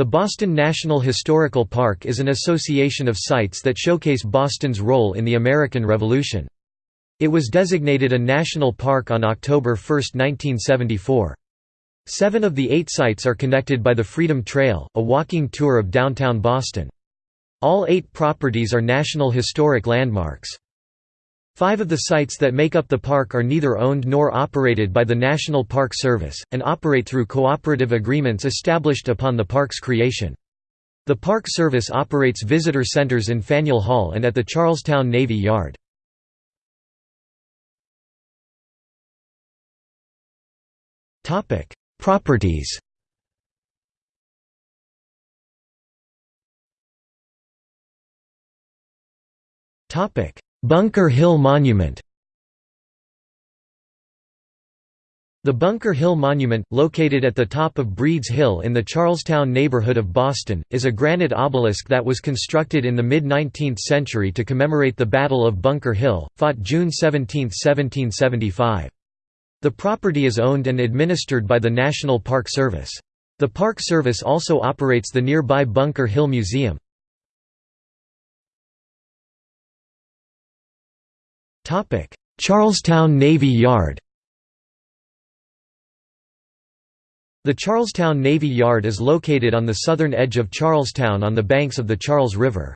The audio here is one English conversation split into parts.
The Boston National Historical Park is an association of sites that showcase Boston's role in the American Revolution. It was designated a national park on October 1, 1974. Seven of the eight sites are connected by the Freedom Trail, a walking tour of downtown Boston. All eight properties are National Historic Landmarks. Five of the sites that make up the park are neither owned nor operated by the National Park Service, and operate through cooperative agreements established upon the park's creation. The Park Service operates visitor centers in Faneuil Hall and at the Charlestown Navy Yard. Properties Bunker Hill Monument The Bunker Hill Monument, located at the top of Breeds Hill in the Charlestown neighborhood of Boston, is a granite obelisk that was constructed in the mid-19th century to commemorate the Battle of Bunker Hill, fought June 17, 1775. The property is owned and administered by the National Park Service. The Park Service also operates the nearby Bunker Hill Museum. Charlestown Navy Yard The Charlestown Navy Yard is located on the southern edge of Charlestown on the banks of the Charles River.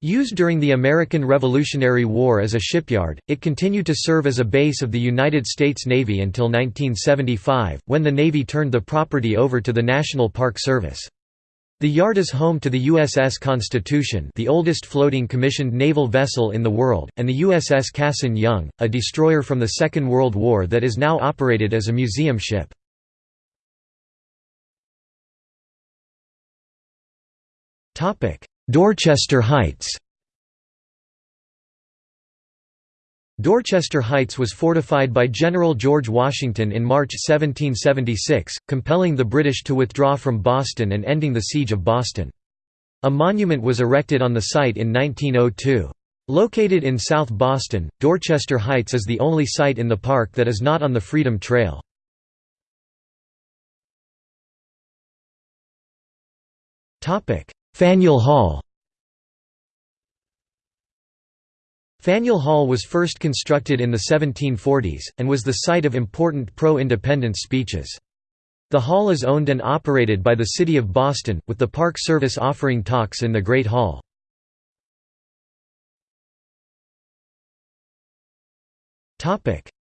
Used during the American Revolutionary War as a shipyard, it continued to serve as a base of the United States Navy until 1975, when the Navy turned the property over to the National Park Service. The yard is home to the USS Constitution the oldest floating commissioned naval vessel in the world, and the USS Cassin Young, a destroyer from the Second World War that is now operated as a museum ship. Dorchester Heights Dorchester Heights was fortified by General George Washington in March 1776, compelling the British to withdraw from Boston and ending the Siege of Boston. A monument was erected on the site in 1902. Located in South Boston, Dorchester Heights is the only site in the park that is not on the Freedom Trail. Faneuil Hall Faneuil Hall was first constructed in the 1740s, and was the site of important pro-independence speeches. The hall is owned and operated by the City of Boston, with the Park Service offering talks in the Great Hall.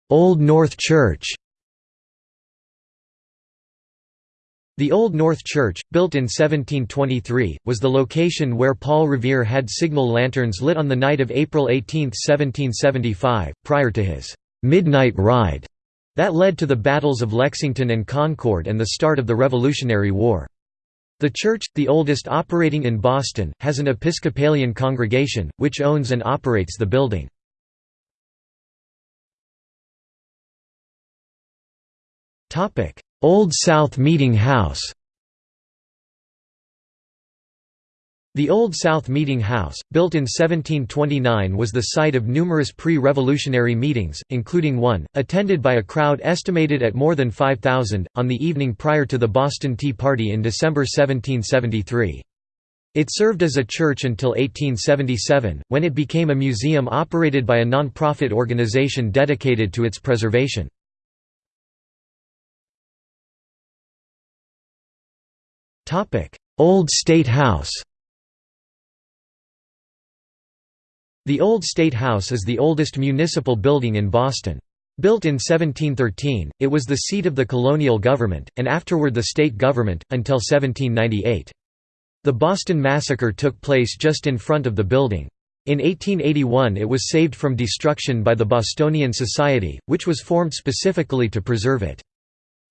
Old North Church The Old North Church, built in 1723, was the location where Paul Revere had signal lanterns lit on the night of April 18, 1775, prior to his «midnight ride» that led to the battles of Lexington and Concord and the start of the Revolutionary War. The church, the oldest operating in Boston, has an Episcopalian congregation, which owns and operates the building. Old South Meeting House The Old South Meeting House, built in 1729 was the site of numerous pre-revolutionary meetings, including one, attended by a crowd estimated at more than 5,000, on the evening prior to the Boston Tea Party in December 1773. It served as a church until 1877, when it became a museum operated by a non-profit organization dedicated to its preservation. Old State House The Old State House is the oldest municipal building in Boston. Built in 1713, it was the seat of the colonial government, and afterward the state government, until 1798. The Boston Massacre took place just in front of the building. In 1881 it was saved from destruction by the Bostonian Society, which was formed specifically to preserve it.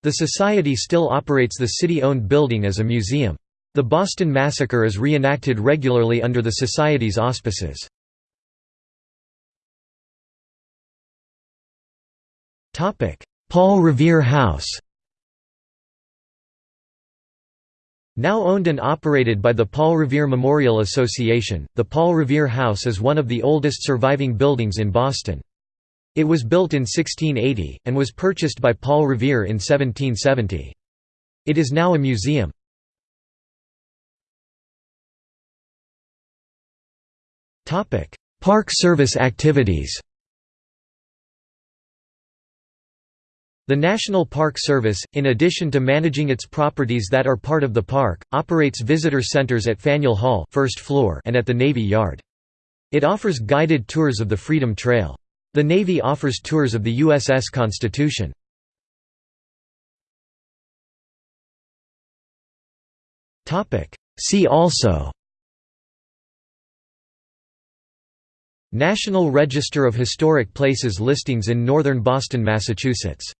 The Society still operates the city-owned building as a museum. The Boston Massacre is reenacted regularly under the Society's auspices. Paul Revere House Now owned and operated by the Paul Revere Memorial Association, the Paul Revere House is one of the oldest surviving buildings in Boston. It was built in 1680, and was purchased by Paul Revere in 1770. It is now a museum. Park service activities The National Park Service, in addition to managing its properties that are part of the park, operates visitor centers at Faneuil Hall first floor and at the Navy Yard. It offers guided tours of the Freedom Trail. The Navy offers tours of the USS Constitution. See also National Register of Historic Places listings in northern Boston, Massachusetts